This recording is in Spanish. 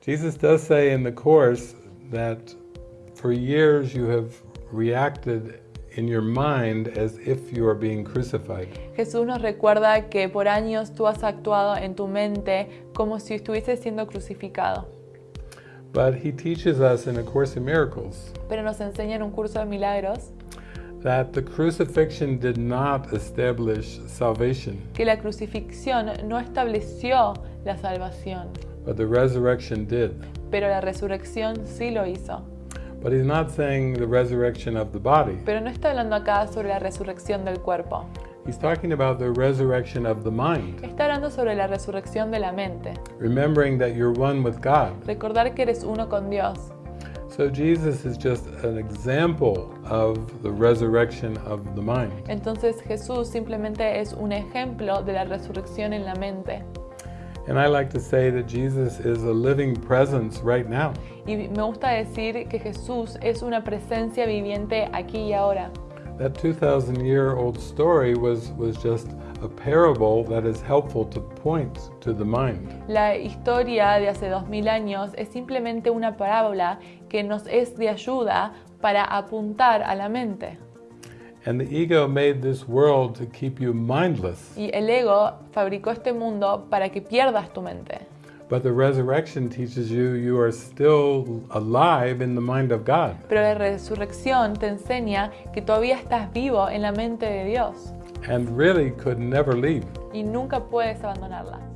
Jesus does say in the Course that for years you have reacted in your mind as if you are being crucified. Jesús nos recuerda que por años tú has actuado en tu mente como si estuviese siendo crucificado. But he teaches us in A Course in Miracles Pero nos enseña en un curso de milagros that the crucifixion did not establish salvation, que la crucifixión no estableció la salvación, but the resurrection did. pero la resurrección sí lo hizo. But he's not saying the resurrection of the body. Pero no está hablando acá sobre la resurrección del cuerpo. He's talking about the resurrection of the mind, Está hablando sobre la resurrección de la mente. remembering that you're one with God. Recordar que eres uno con Dios. So Jesus is just an example of the resurrection of the mind. Entonces Jesús simplemente es un ejemplo de la resurrección en la mente. And I like to say that Jesus is a living presence right now. Y me gusta decir que Jesús es una presencia viviente aquí y ahora. That 2,000 year old story was, was just a parable that is helpful to point to the mind. La historia de hace 2000 años es simplemente una parábola que nos es de ayuda para apuntar a la mente. And the ego made this world to keep you mindless. Y el ego fabricó este mundo para que pierdas tu mente. But the resurrection teaches you you are still alive in the mind of God. Pero la resurrección te enseña que todavía estás vivo en la mente de Dios and really could never leave. y nunca puedes abandonarla.